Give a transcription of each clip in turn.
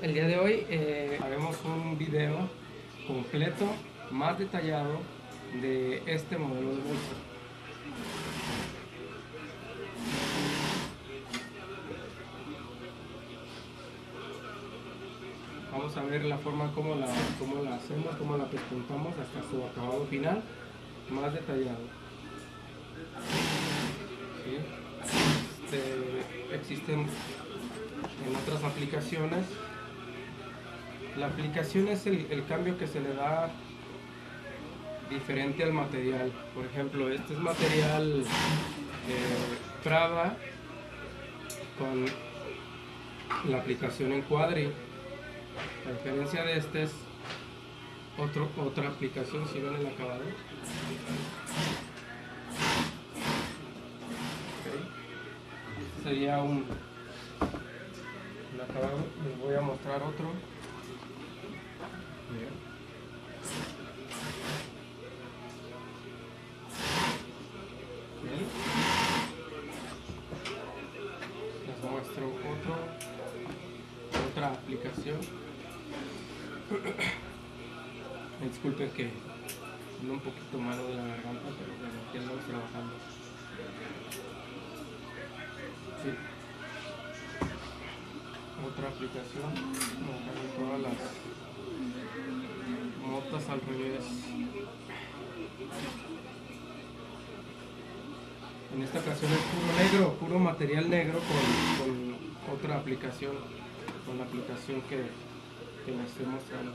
El día de hoy eh, haremos un video completo, más detallado de este modelo de bolsa. Vamos a ver la forma como la, cómo la hacemos, cómo la pespuntamos hasta su acabado final, más detallado. Este, existen en otras aplicaciones la aplicación es el, cambio que se le da diferente al material. Por ejemplo, este es material eh, Prada con la aplicación en Quadri. La diferencia de este es otro, otra aplicación, si ven el acabado. sería un, acabado. Les voy a mostrar otro. Les muestro otro, otra aplicación. Disculpen que ando un poquito malo de la garganta, pero bueno, aquí andamos trabajando. Sí. Otra aplicación, todas las motas al revés. En esta ocasión es puro negro, puro material negro con, otra aplicación, con la aplicación que, que les estoy mostrando.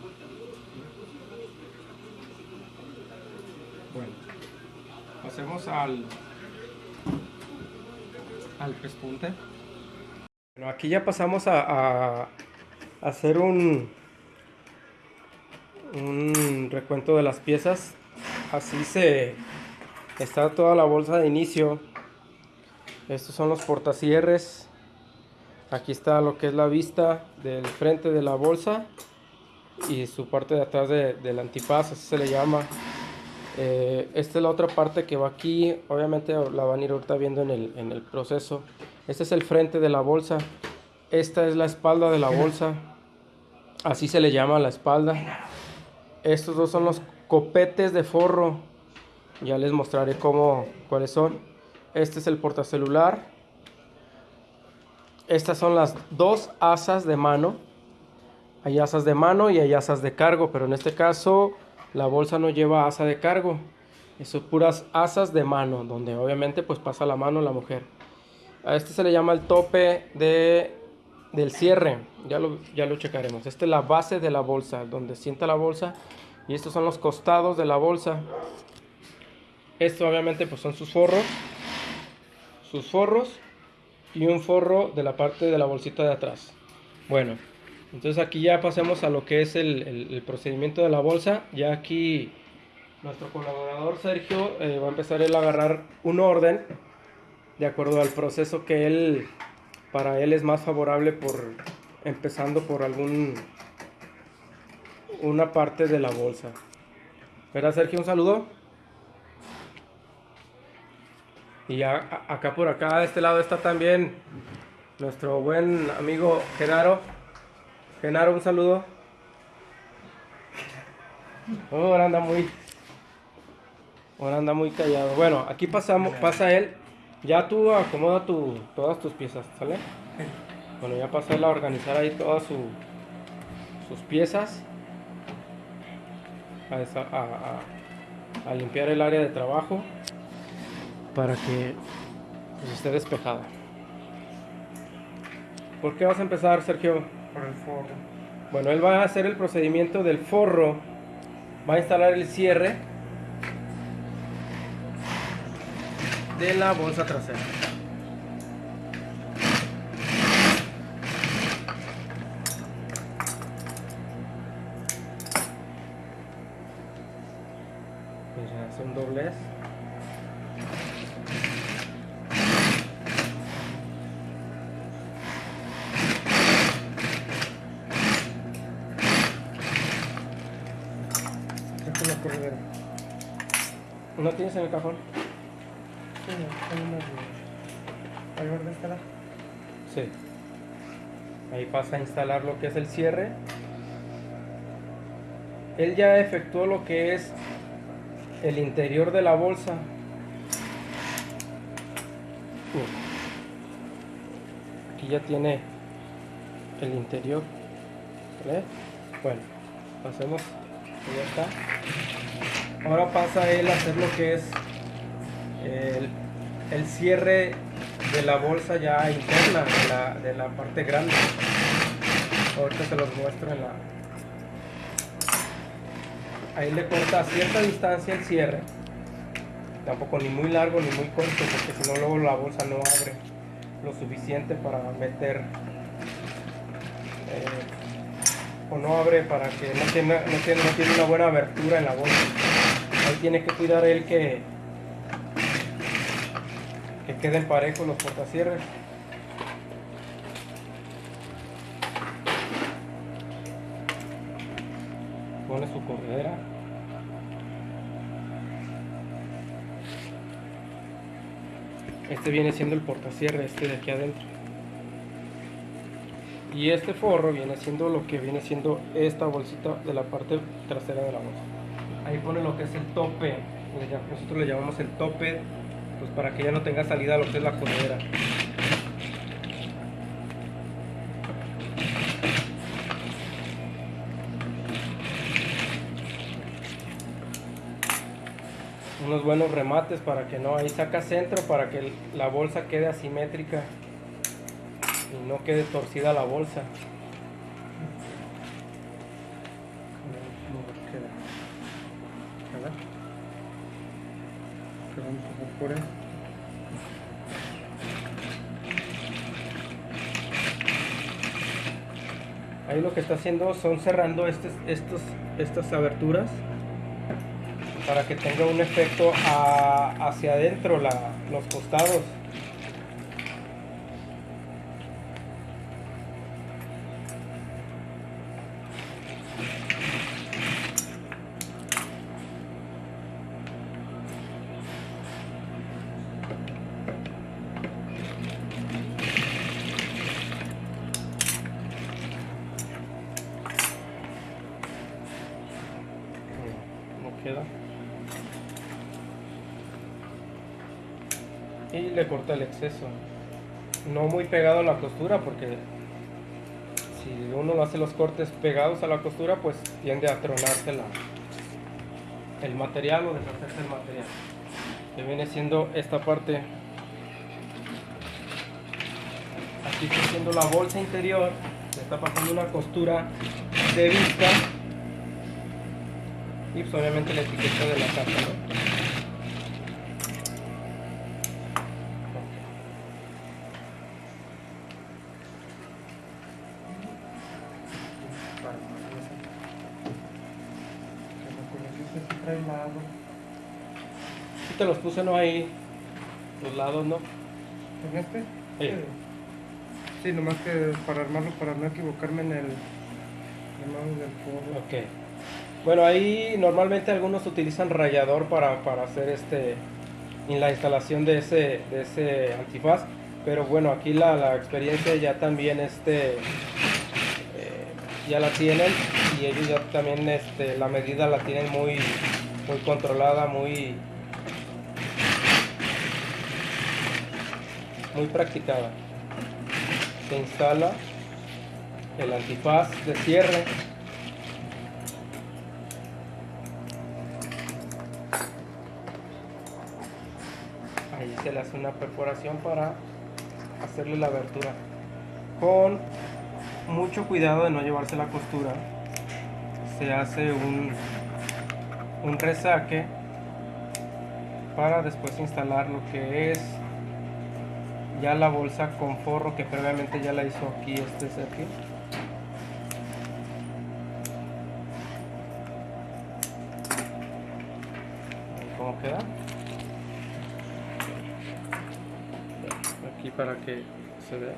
Bueno, pasemos al, al pespunte. Bueno, aquí ya pasamos a, a hacer un, un recuento de las piezas. Así se está toda la bolsa de inicio. Estos son los portacierres aquí está lo que es la vista del frente de la bolsa y su parte de atrás de, del antifaz así se le llama eh, esta es la otra parte que va aquí obviamente la van a ir ahorita viendo en el, en el proceso este es el frente de la bolsa esta es la espalda de la bolsa así se le llama la espalda estos dos son los copetes de forro. Ya les mostraré cómo, cuáles son. Este es el portacelular. Estas son las dos asas de mano. Hay asas de mano y hay asas de cargo, pero en este caso la bolsa no lleva asa de cargo. Son puras asas de mano, donde obviamente pues pasa la mano la mujer. A este se le llama el tope de, del cierre. Ya lo, ya lo checaremos. Esta es la base de la bolsa, donde sienta la bolsa y estos son los costados de la bolsa esto obviamente pues son sus forros sus forros y un forro de la parte de la bolsita de atrás bueno entonces aquí ya pasemos a lo que es el, procedimiento de la bolsa ya aquí nuestro colaborador Sergio eh, va a empezar él a agarrar un orden de acuerdo al proceso que él para él es más favorable por empezando por algún una parte de la bolsa. ¿Verdad, Sergio? Un saludo. Y ya acá por acá, de este lado está también nuestro buen amigo Genaro. Genaro, un saludo. Oh, ahora anda muy... Ahora anda muy callado. Bueno, aquí pasamos, pasa él. Ya tú acomoda tu, todas tus piezas, ¿sale? Bueno, ya pasa él a organizar ahí todas sus piezas a, limpiar el área de trabajo para que pues, esté despejada. ¿Por qué vas a empezar, Sergio? Por el forro. Bueno, él va a hacer el procedimiento del forro, va a instalar el cierre de la bolsa trasera. A instalar lo que es el cierre. Él ya efectuó lo que es el interior de la bolsa. Aquí ya tiene el interior. ¿Vale? Bueno, pasemos. Ya está. Ahora pasa él a hacer lo que es el, el cierre de la bolsa ya interna, de la parte grande. Ahorita se los muestro en la... Ahí le corta a cierta distancia el cierre. Tampoco ni muy largo ni muy corto, porque si no luego la bolsa no abre lo suficiente para meter... eh, o no abre para que no tiene, no, tiene, no tiene una buena abertura en la bolsa. Ahí tiene que cuidar él que, que queden parejos los portacierres. Pone su corredera. Este viene siendo el portacierre, este de aquí adentro. Y este forro viene siendo lo que viene siendo esta bolsita de la parte trasera de la bolsa. Ahí pone lo que es el tope. Nosotros le llamamos el tope pues para que ya no tenga salida lo que es la corredera. Unos buenos remates para que no, ahí saca centro para que la bolsa quede asimétrica y no quede torcida la bolsa. Ahí lo que está haciendo son cerrando estes- estos, estas aberturas para que tenga un efecto hacia adentro, la- los costados. Y le corta el exceso. No muy pegado a la costura porque si uno hace los cortes pegados a la costura pues tiende a tronarse el material o deshacerse el material. Que viene siendo esta parte. Aquí está haciendo la bolsa interior. Le está pasando una costura de vista y pues obviamente la etiqueta de la ¿no? Puse no ahí, los lados, ¿no? ¿En este? Sí. Sí, nomás que para armarlo, para no equivocarme en el llamado del forro. Ok. Bueno, ahí normalmente algunos utilizan rallador para, para hacer este en la instalación de ese, de ese antifaz. Pero bueno, aquí la, la experiencia ya también este eh, ya la tienen y ellos ya también este, la medida la tienen muy, muy controlada, muy, muy practicada. Se instala el antifaz de cierre. Ahí se le hace una perforación para hacerle la abertura. Con mucho cuidado de no llevarse la costura. Se hace un, un resaque para después instalar lo que es ya la bolsa con forro que previamente ya la hizo aquí este Sergio. ¿Cómo queda? Aquí para que se vea,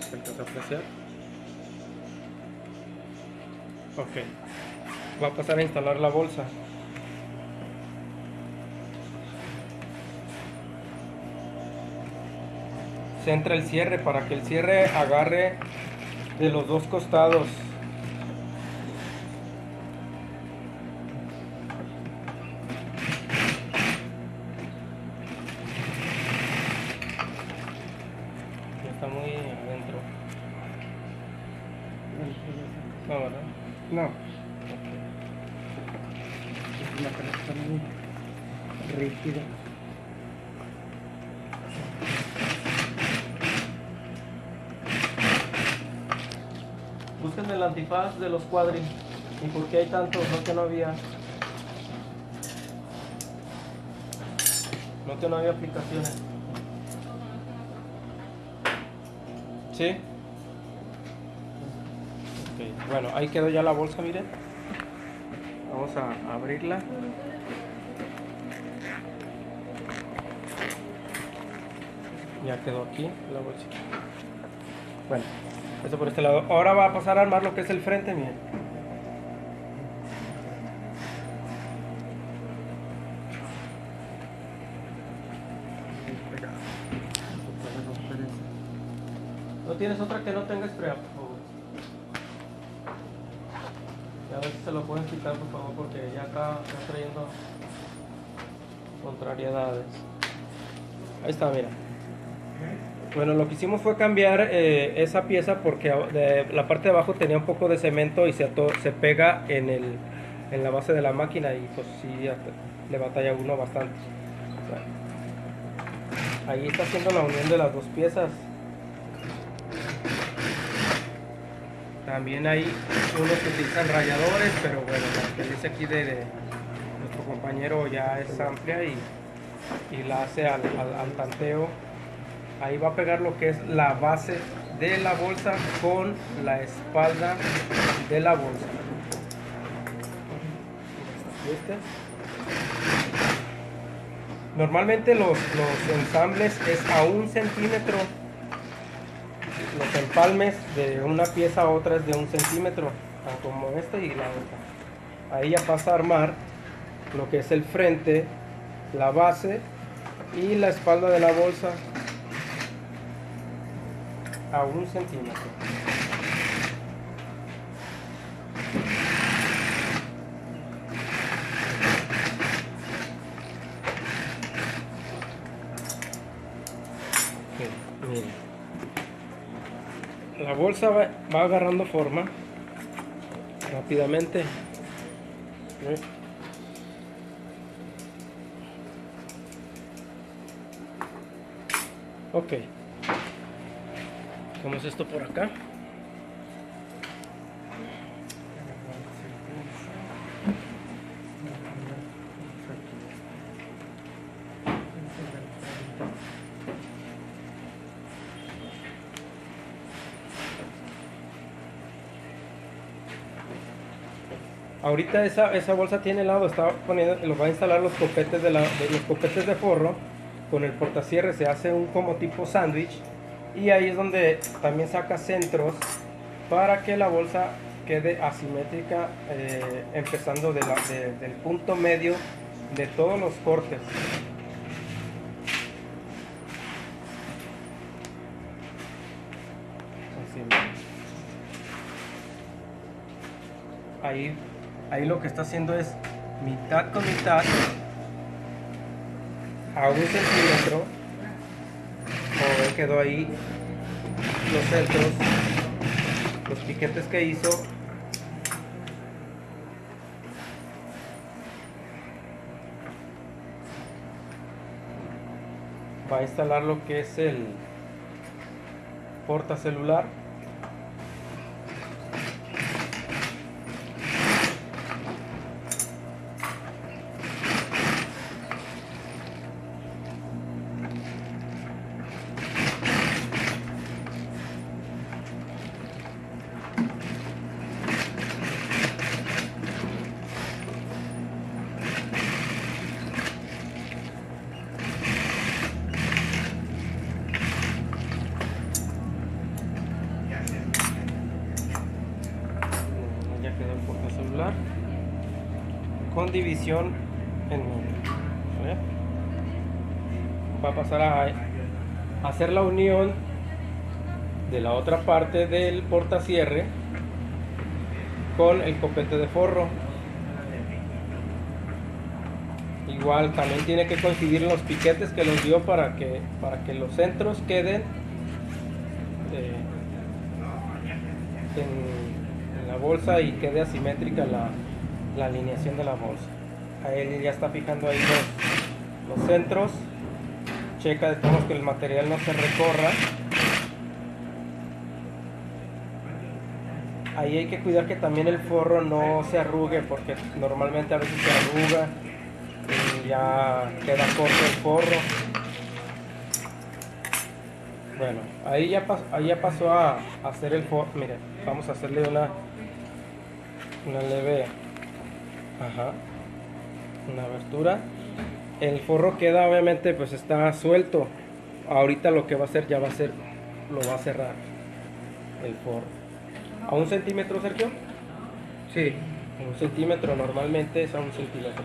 se alcanza a apreciar. Ok, va a pasar a instalar la bolsa. Centra el cierre para que el cierre agarre de los dos costados. Está muy adentro. No, ¿verdad? No. Es una pelota muy rígida. El antifaz de los cuadris. ¿Y por qué hay tantos? No que no había. No que no había aplicaciones. ¿Sí? Bueno, ahí quedó ya la bolsa, miren. Vamos a abrirla. Ya quedó aquí la bolsita. Bueno, eso por este lado. Ahora va a pasar a armar lo que es el frente, miren. ¿No tienes otra que no tenga spray, por favor? Y a ver si se lo pueden quitar, por favor, porque ya está, está trayendo contrariedades. Ahí está, mira. Bueno, lo que hicimos fue cambiar eh, esa pieza porque la parte de abajo tenía un poco de cemento y se, se pega en, el, en la base de la máquina y pues sí, le batalla uno bastante. Ahí está haciendo la unión de las dos piezas. También hay unos que utilizan rayadores, pero bueno, la que dice aquí de, de nuestro compañero ya es amplia y, y la hace al- al tanteo. Ahí va a pegar lo que es la base de la bolsa con la espalda de la bolsa. ¿Viste? Normalmente los, los ensambles es a un centímetro los empalmes de una pieza a otra es de un centímetro, como este y la otra. Ahí ya pasa a armar lo que es el frente, la base y la espalda de la bolsa a un centímetro. Miren la bolsa va, va agarrando forma rápidamente. Ok. Hacemos esto por acá. Ahorita esa, esa bolsa tiene lado, está poniendo, lo va a instalar los copetes de, la, de los copetes de forro con el portacierre se hace un como tipo sándwich y ahí es donde también saca centros para que la bolsa quede asimétrica eh, empezando del punto medio de todos los cortes. Ahí, ahí lo que está haciendo es mitad con mitad a un centímetro. Quedó ahí los centros, los piquetes que hizo. Va a instalar lo que es el porta celular. En va a pasar a, hacer la unión de la otra parte del portacierre con el copete de forro. Igual también tiene que coincidir los piquetes que los dio para que, para que los centros queden eh, en, la bolsa y quede asimétrica la, la alineación de la bolsa. Ahí ya está fijando ahí los, los centros. Checa de todos que el material no se recorra. Ahí hay que cuidar que también el forro no se arrugue porque normalmente a veces se arruga y ya queda corto el forro. Bueno, ahí ya, ahí ya pasó a, hacer el forro. Mire, vamos a hacerle una, una leve, ajá, una abertura. El forro queda obviamente pues está suelto. Ahorita lo que va a hacer ya va a ser, lo va a cerrar el forro. ¿A un centímetro, Sergio? Sí. Un centímetro normalmente es a un centímetro.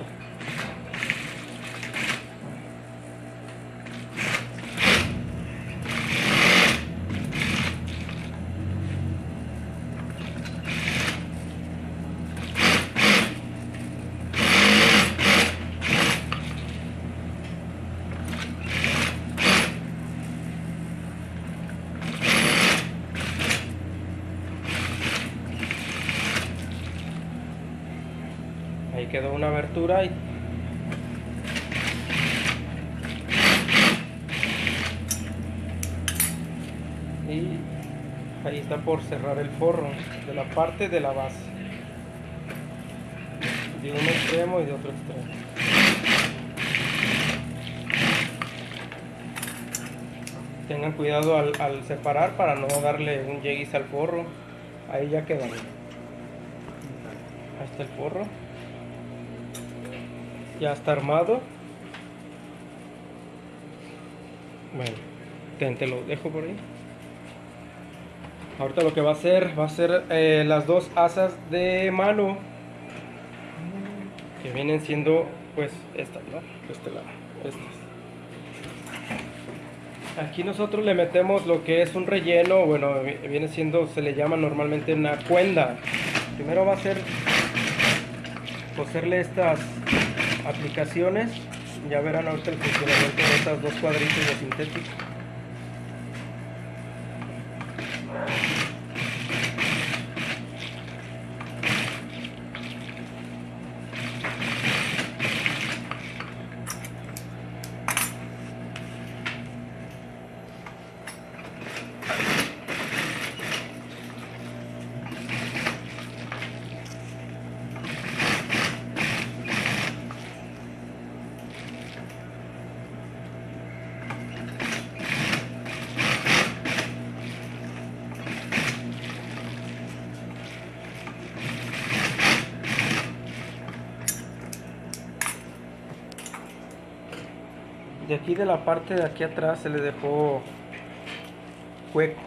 Quedó una abertura y y ahí está por cerrar el forro de la parte de la base de un extremo y de otro extremo. Tengan cuidado al, separar para no darle un yeguis al forro. Ahí ya quedó. Ahí está el forro ya está armado. Bueno te, lo dejo por ahí. Ahorita lo que va a hacer va a ser eh, las dos asas de mano que vienen siendo pues estas no este lado estas. Aquí nosotros le metemos lo que es un relleno bueno viene siendo se le llama normalmente una cuenda. Primero va a ser coserle estas aplicaciones. Ya verán ahorita el funcionamiento de estas dos cuadritos de sintético aquí de la parte de aquí atrás se le dejó hueco.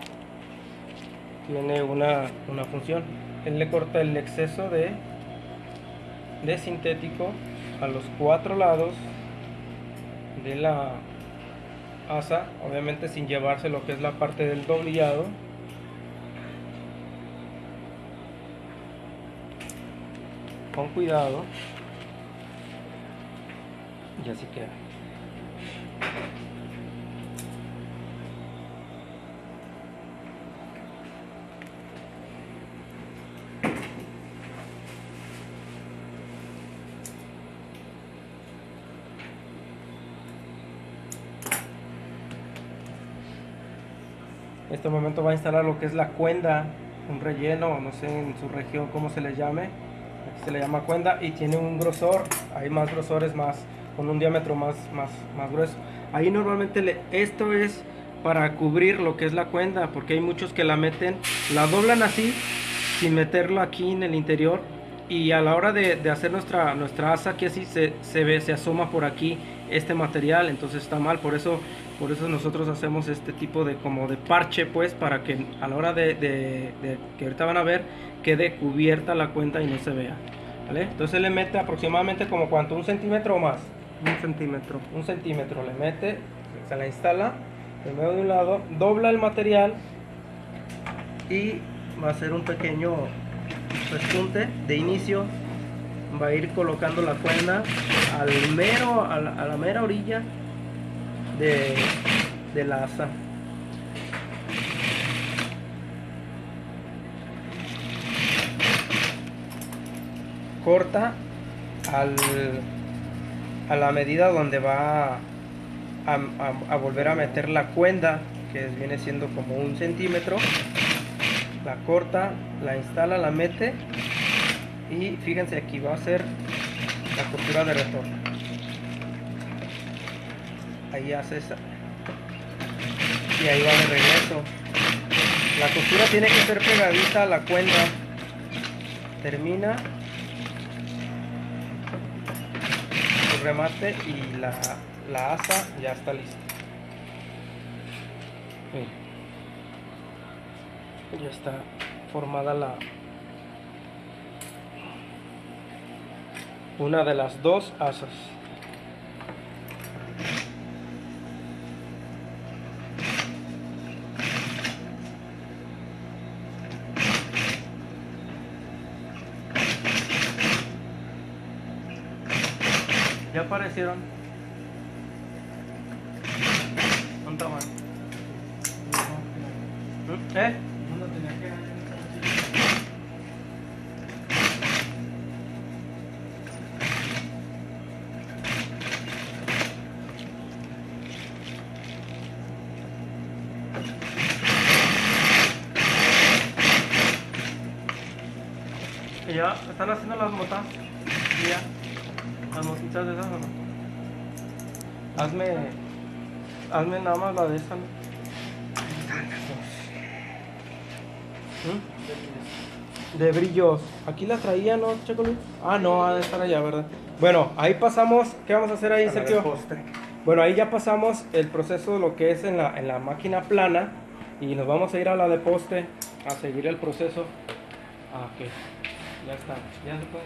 Tiene una, una función. Él le corta el exceso de de sintético a los cuatro lados de la asa obviamente sin llevarse lo que es la parte del doblillado. Con cuidado. Y así queda En este momento va a instalar lo que es la cuenda, un relleno, no sé en su región cómo se le llame. Aquí se le llama cuenda y tiene un grosor, hay más grosores más, con un diámetro más, más, más grueso. Ahí normalmente le, esto es para cubrir lo que es la cuenda, porque hay muchos que la meten, la doblan así, sin meterlo aquí en el interior, y a la hora de, de hacer nuestra, nuestra asa aquí así se, se, ve, se asoma por aquí este material, entonces está mal, por eso, por eso nosotros hacemos este tipo de como de parche pues para que a la hora de, de, de que ahorita van a ver quede cubierta la cuenta y no se vea. ¿vale? Entonces le mete aproximadamente como cuánto, un centímetro o más. Un centímetro. Un centímetro le mete, se la instala, primero de un lado, dobla el material y va a ser un pequeño respunte de inicio va a ir colocando la cuerda al mero a la, a la mera orilla de, de la asa. Corta al, a la medida donde va a, a- a volver a meter la cuenda que viene siendo como un centímetro. La corta la instala la mete. Y fíjense aquí va a ser la costura de retorno ahí hace esa. Y ahí va de regreso. La costura tiene que ser pegadita a la cuenda termina. Su remate y la, la asa ya está lista. Ya está formada la una de las dos asas aparecieron ¿Dónde estaban? ¿Eh? ¿Y ya están haciendo las motas ¿Y ya las motitas de esas o no hazme hazme nada más la de esa. ¿Mm? de brillos aquí la traía no Checo Luis? ah no ha de estar allá verdad bueno ahí pasamos ¿qué vamos a hacer ahí Sergio? Bueno, ahí ya pasamos el proceso de lo que es en la, en la máquina plana y nos vamos a ir a la de poste a seguir el proceso. Ah, ok. Ya está. Ya se puede.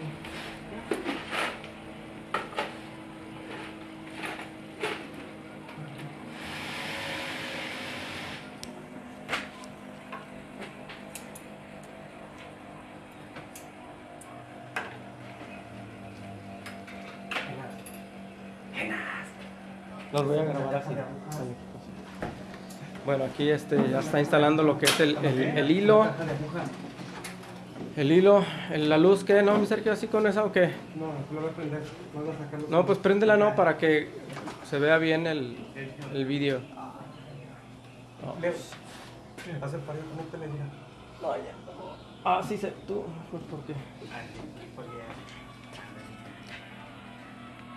Los voy a grabar así. Bueno, aquí este ya está instalando lo que es el, el- el hilo. El hilo, la luz que no, mi Sergio, así con esa o qué? No, lo voy a prender. No, pues préndela no para que se vea bien el, el vídeo. No. Hace para que no te le diga. Ah, sí, se, tú, pues ¿por qué?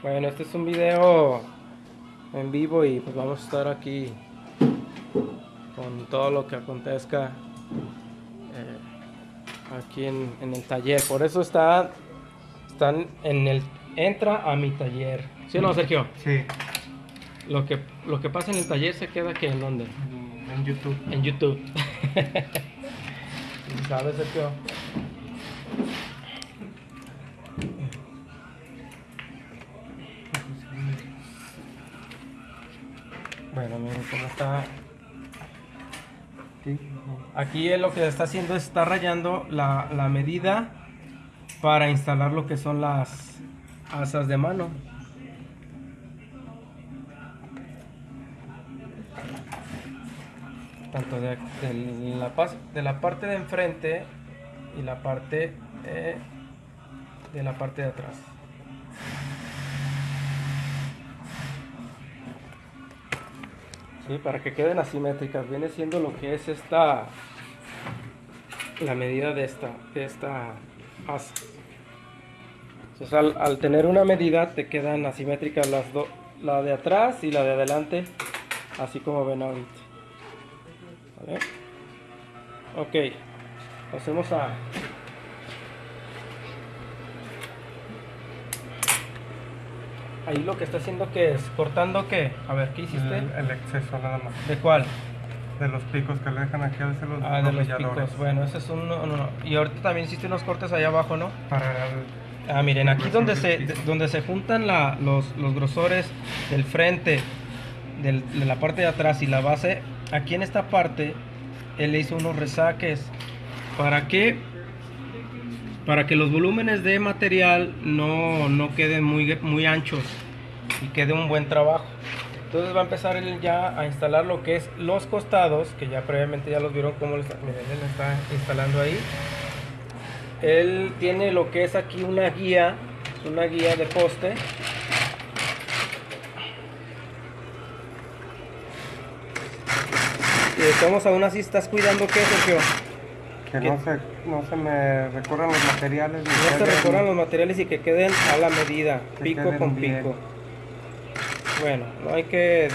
Bueno, este es un video en vivo y pues vamos a estar aquí con todo lo que acontezca eh, aquí en, en el taller. Por eso está, están en el, entra a mi taller. ¿Sí o no, Sergio? Sí, Lo que, lo que pasa en el taller se queda que en dónde? en, en YouTube. En YouTube. ¿Sabes, Sergio? Aquí él lo que está haciendo es está rayando la, la medida para instalar lo que son las asas de mano. tanto de la parte de enfrente y la parte eh, de la parte de atrás. Para que queden asimétricas, viene siendo lo que es esta, la medida de esta, de esta asa. Entonces, al, al tener una medida te quedan asimétricas las dos, la de atrás y la de adelante, así como ven ahorita. ¿Vale? Ok, pasemos a... Ahí lo que está haciendo que es cortando qué? A ver, ¿qué hiciste? El, el exceso nada más. ¿De cuál? De los picos que le dejan aquí a veces los Ah, de los picos. Bueno, ese es un... No, no, no. Y ahorita también hiciste unos cortes allá abajo, ¿no? Para el, Ah, miren, aquí donde se, de- donde se juntan la- los, los grosores del frente, del- de la parte de atrás y la base, aquí en esta parte él le hizo unos resaques. ¿Para qué? Para que los volúmenes de material no, no queden muy, muy anchos y quede un buen trabajo. Entonces va a empezar él ya a instalar lo que es los costados, que ya previamente ya los vieron está, miren, él está instalando ahí. Él tiene lo que es aquí una guía, una guía de poste. Y todos aún así estás cuidando qué, Sergio. Que no se, no se me recorran los materiales. No se queden- recorran los materiales y que queden a la medida, pico con bien. pico. Bueno, no hay que de-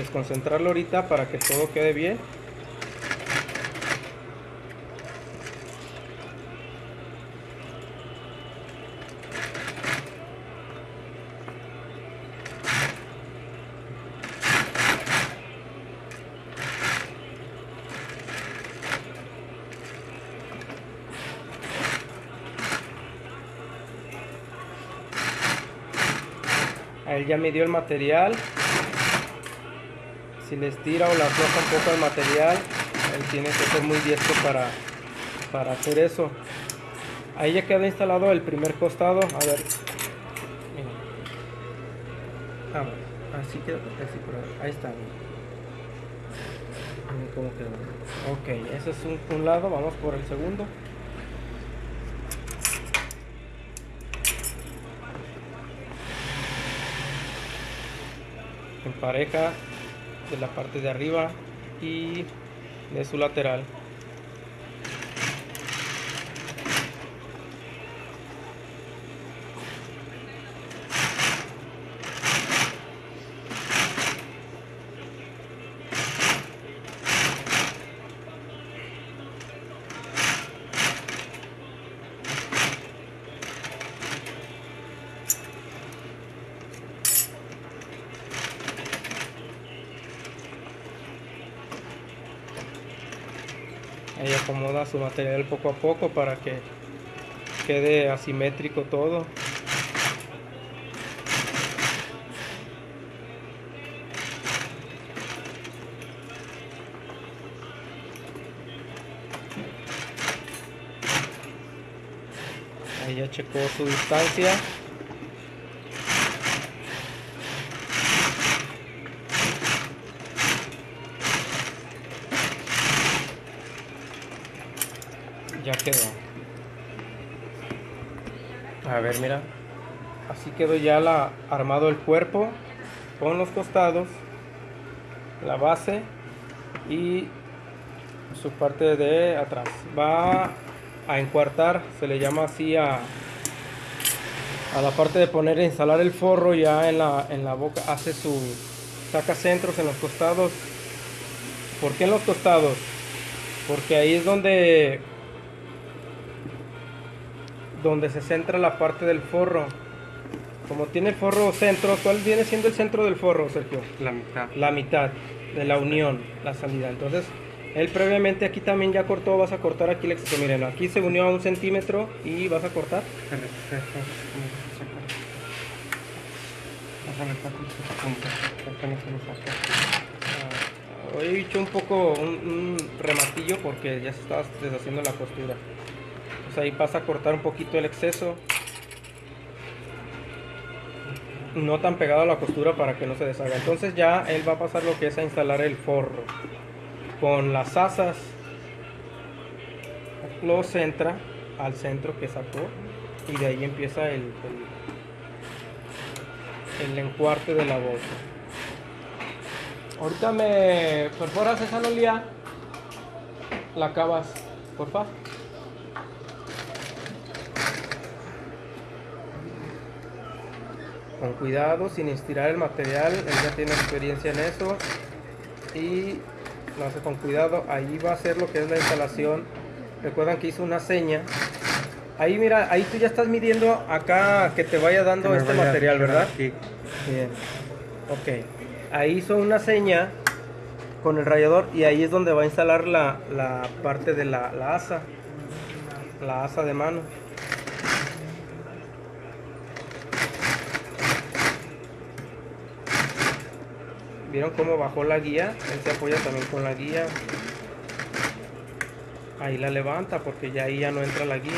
desconcentrarlo ahorita para que todo quede bien. Ya midió el material. Si le estira o le afloja un poco el material, él tiene que ser muy diestro para, para hacer eso. Ahí ya queda instalado el primer costado. A ver. Vamos. Así queda. Así ahí. está. Miren quedó. Ok, ese es un lado. Vamos por el segundo. En pareja de la parte de arriba y de su lateral. Ahí su material poco a poco para que quede asimétrico todo. Ahí ya checó su distancia. Ya quedó. A ver, mira. Así quedó ya la, armado el cuerpo con los costados, la base y su parte de atrás. Va a encuartar, se le llama así a, a la parte de poner e instalar el forro ya en la, en la boca. Hace su saca centros en los costados. ¿Por qué en los costados? Porque ahí es donde donde se centra la parte del forro. Como tiene el forro centro, ¿cuál viene siendo el centro del forro, Sergio? La mitad. La mitad de la unión, la salida. Entonces, él previamente aquí también ya cortó, vas a cortar aquí el exceso. Miren, aquí se unió a un centímetro y vas a cortar. Hoy he hecho un poco un, un rematillo porque ya se estaba deshaciendo la costura. Pues ahí pasa a cortar un poquito el exceso. No tan pegado a la costura para que no se deshaga. Entonces ya él va a pasar lo que es a instalar el forro. Con las asas lo centra al centro que sacó y de ahí empieza el, el, el encuarte de la bolsa. Ahorita me perforas esa lolía, la acabas, porfa. Con cuidado, sin estirar el material, él ya tiene experiencia en eso. Y lo hace con cuidado, ahí va a ser lo que es la instalación. Recuerdan que hizo una seña. Ahí mira, ahí tú ya estás midiendo acá que te vaya dando Que este vaya material, ¿verdad? aquí. Bien. Ok. Ahí hizo una seña con el rayador y ahí es donde va a instalar la, la parte de la, la asa. La asa de mano. ¿Vieron cómo bajó la guía? Él se apoya también con la guía. ahí la levanta porque ya ahí ya no entra la guía.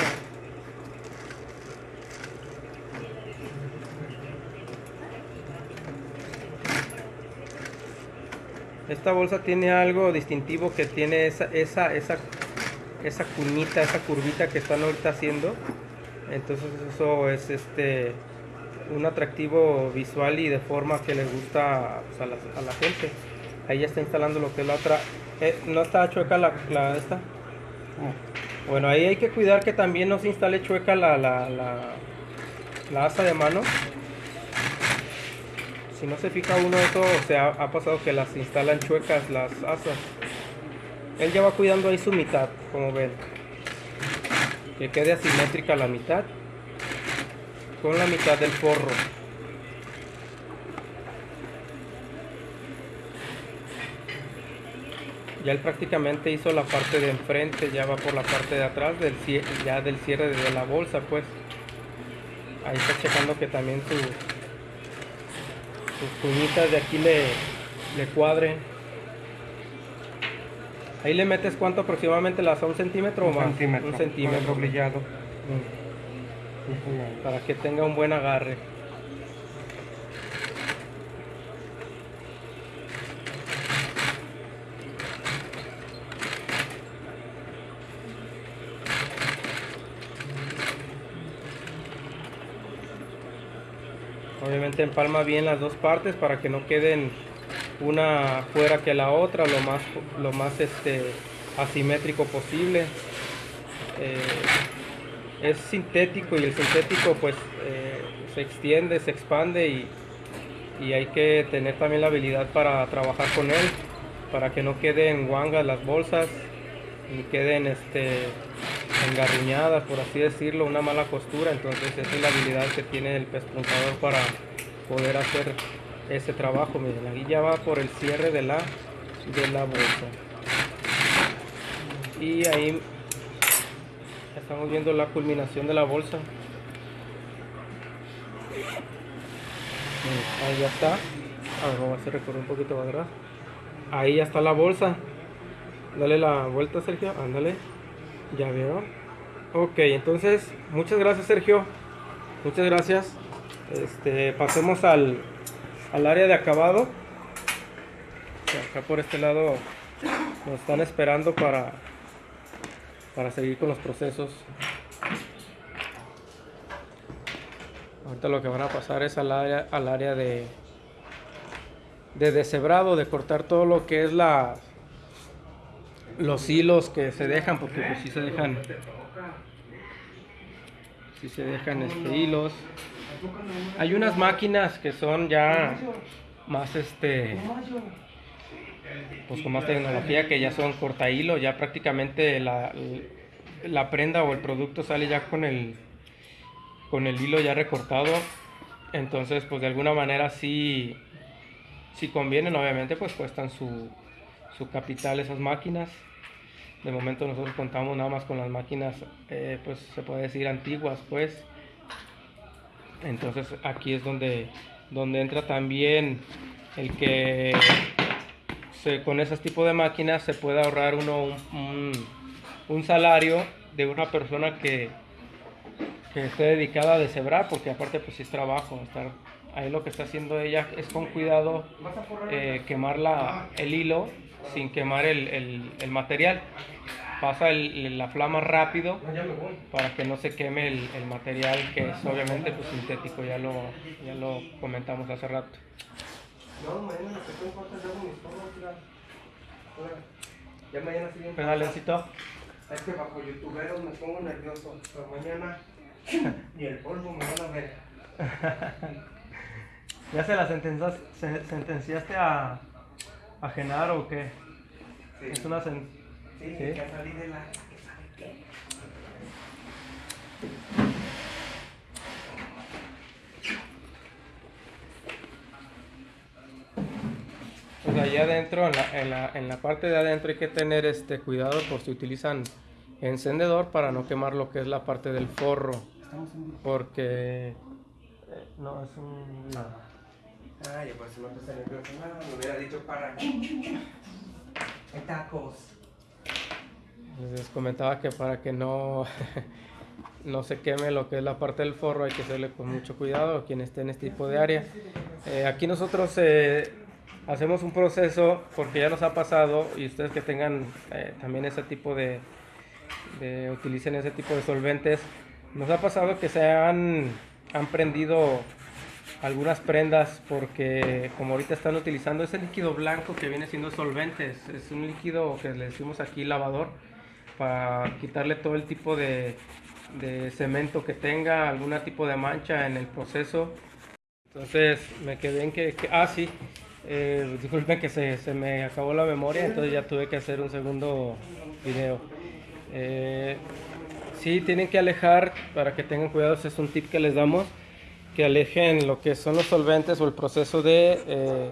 Esta bolsa tiene algo distintivo que tiene esa, esa, esa, esa cuñita, esa curvita que están ahorita haciendo. Entonces eso es este un atractivo visual y de forma que les gusta pues, a, la, a, la, gente. Ahí ya está instalando lo que es la otra. Eh, ¿No está chueca la, la esta? Bueno, ahí hay que cuidar que también no se instale chueca la, la, la, la asa de mano. Si no se fija uno, eso se ha, ha, pasado que las instalan chuecas las asas. Él ya va cuidando ahí su mitad, como ven. Que quede asimétrica la mitad con la mitad del forro. Ya él prácticamente hizo la parte de enfrente, ya va por la parte de atrás del ya del cierre de la bolsa, pues. Ahí está checando que también su, sus de aquí le, le cuadren. Ahí le metes cuánto aproximadamente las a un centímetro un o más. Centímetro, un centímetro. Doblillado. Para que tenga un buen agarre. Obviamente empalma bien las dos partes para que no queden una fuera que la otra, lo más, lo más este, asimétrico posible. Eh, es sintético y el sintético pues eh, se extiende, se expande y, y, hay que tener también la habilidad para trabajar con él, para que no queden guangas las bolsas, ni queden este, engarruñadas, por así decirlo, una mala costura. Entonces esa es la habilidad que tiene el pespuntador para poder hacer ese trabajo. Miren, aquí ya va por el cierre de la, de la bolsa. Y ahí estamos viendo la culminación de la bolsa. Ahí ya está. A ver, vamos a recorrer un poquito para atrás. Ahí ya está la bolsa. Dale la vuelta, Sergio. Ándale. Ya vieron. Ok, entonces, muchas gracias, Sergio. Muchas gracias. Este, pasemos al, al área de acabado. Acá por este lado nos están esperando para, para seguir con los procesos. Ahorita lo que van a pasar es al área, al área de, de deshebrado, de cortar todo lo que es la los hilos que se dejan, porque pues si se dejan si se dejan este, hilos. Hay unas máquinas que son ya más este pues con más tecnología que ya son corta hilo, ya prácticamente la, la prenda o el producto sale ya con el con el hilo ya recortado. Entonces, pues de alguna manera sí si convienen, obviamente pues cuestan su, su capital esas máquinas. De momento nosotros contamos nada más con las máquinas, eh, pues se puede decir antiguas, pues. Entonces aquí es donde, donde entra también el que se, con ese tipo de máquinas se puede ahorrar uno un, salario de una persona que, que esté dedicada a deshebrar, porque aparte pues es trabajo, estar ahí lo que está haciendo ella es con cuidado eh, quemar la, el hilo sin quemar el, el, el material. Pasa el, la flama rápido para que no se queme el, material que es obviamente pues, sintético, ya lo, ya lo comentamos hace rato. Ya mañana sí Pedalencito. Es que bajo youtuberos me pongo nervioso, pero mañana ni el polvo me van a ver. ¿Ya se la sentenciaste, se, sentenciaste a, a Genaro o qué? Sí. Es una sen Sí, ¿Sí? ya salí de la. ¿Sabe qué? Pues allá adentro, en la, en, la, en la parte de adentro hay que tener este cuidado por si utilizan encendedor para no quemar lo que es la parte del forro. Porque eh, no es un... no. Ah, ya por eso me puse nervioso. No, me hubiera dicho para. Tacos. Les comentaba que para que no, no se queme lo que es la parte del forro hay que hacerle con mucho cuidado a quien esté en este tipo de área. Eh, aquí nosotros eh, hacemos un proceso porque ya nos ha pasado y ustedes que tengan eh, también ese tipo de, de, utilicen ese tipo de solventes, nos ha pasado que se han, han prendido algunas prendas porque como ahorita están utilizando ese líquido blanco que viene siendo solventes, es un líquido que le decimos aquí lavador para quitarle todo el tipo de, de cemento que tenga, algún tipo de mancha en el proceso. Entonces me quedé en que, que ah sí, eh, disculpen que se, se, me acabó la memoria, entonces ya tuve que hacer un segundo video. Eh, sí, tienen que alejar, para que tengan cuidado, es un tip que les damos, que alejen lo que son los solventes o el proceso de eh,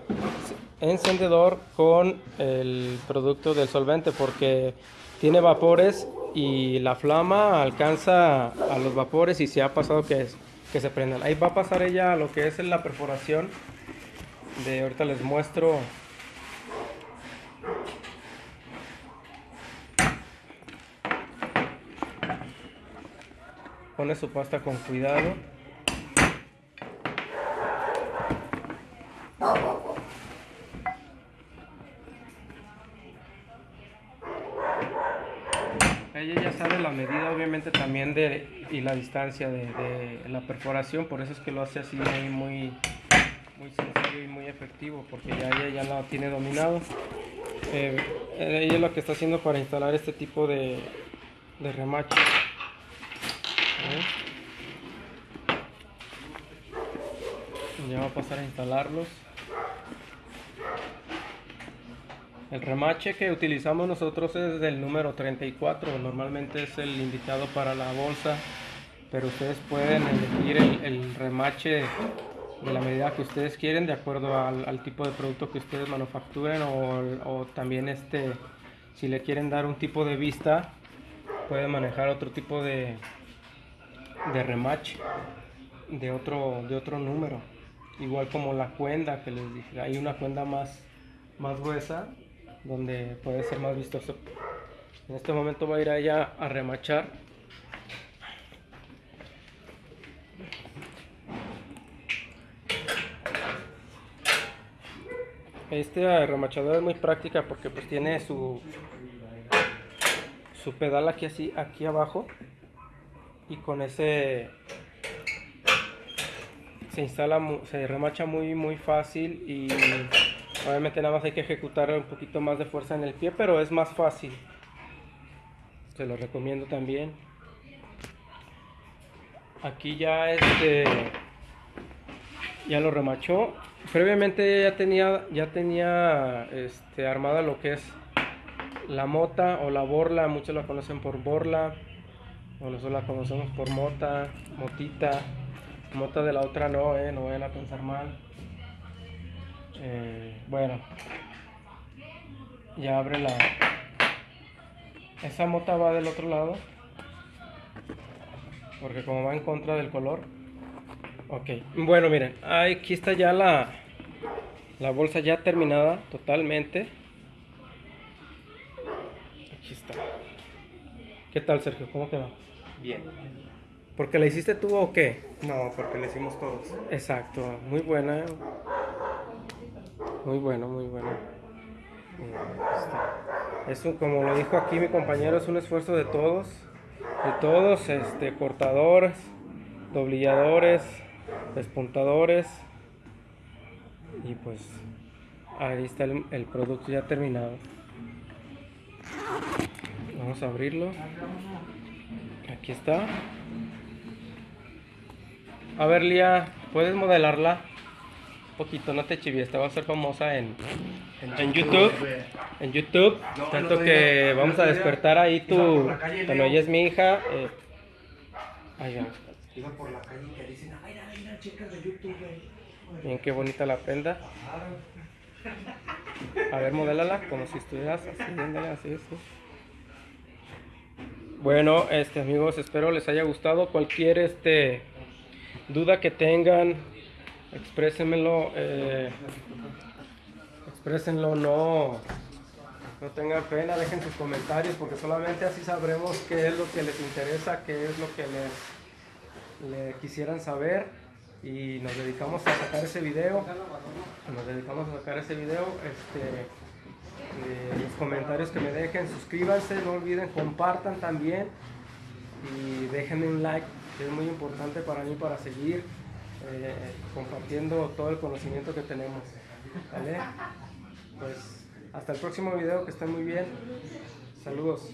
encendedor con el producto del solvente, porque tiene vapores y la flama alcanza a los vapores y se ha pasado que, es, que se prendan. Ahí va a pasar ella lo que es la perforación de ahorita les muestro. Pone su pasta con cuidado. Ella ya sabe la medida obviamente también de y la distancia de, de la perforación por eso es que lo hace así muy muy sencillo y muy efectivo porque ya ella ya la tiene dominado. Eh, ella lo que está haciendo para instalar este tipo de, de remache. Ya va a pasar a instalarlos. El remache que utilizamos nosotros es del número 34, normalmente es el indicado para la bolsa, pero ustedes pueden elegir el, el remache de la medida que ustedes quieren de acuerdo al, tipo de producto que ustedes manufacturen o, o, también este si le quieren dar un tipo de vista pueden manejar otro tipo de, de rematch de otro de otro número. Igual como la cuenda que les dije hay una cuenda más más gruesa donde puede ser más vistoso. En este momento va a ir allá a remachar Este remachador es muy práctica porque pues tiene su su pedal aquí así aquí abajo. Y con ese se instala se remacha muy muy fácil y obviamente nada más hay que ejecutar un poquito más de fuerza en el pie pero es más fácil. Se lo recomiendo también. Aquí ya este ya lo remachó previamente ya tenía ya tenía este, armada lo que es la mota o la borla muchos la conocen por borla o nosotros la conocemos por mota motita mota de la otra no eh, no vayan a pensar mal. Eh, bueno ya abre la esa mota va del otro lado porque como va en contra del color Ok, bueno miren, aquí está ya la, la bolsa ya terminada totalmente. Aquí está. ¿Qué tal Sergio? ¿Cómo quedó? Bien. ¿Porque la hiciste tú o qué? No, porque la hicimos todos. Exacto, muy buena. Muy bueno, muy bueno. Eso, como lo dijo aquí mi compañero, es un esfuerzo de todos. De todos, este, cortadores, doblilladores, despuntadores. Y pues ahí está el, producto ya terminado. Vamos a abrirlo. Aquí está. A ver Lía puedes modelarla un poquito no te chivies te va a ser famosa en, en, YouTube. En YouTube tanto que vamos a despertar ahí tu cuando ella es mi hija eh, ahí va. Iba por la calle chicas de YouTube, Miren qué bonita la prenda. A ver, modélala como si estuvieras así. Bueno, este amigos, espero les haya gustado. Cualquier este duda que tengan, exprésenmelo, eh, exprésenlo, no, No tengan pena, dejen sus comentarios porque solamente así sabremos qué es lo que les interesa, qué es lo que les, le quisieran saber y nos dedicamos a sacar ese video. Nos dedicamos a sacar ese video. Este, eh, los comentarios que me dejen, suscríbanse, no olviden, compartan también y déjenme un like, que es muy importante para mí para seguir eh, compartiendo todo el conocimiento que tenemos. ¿Vale? Pues hasta el próximo video, que estén muy bien. Saludos.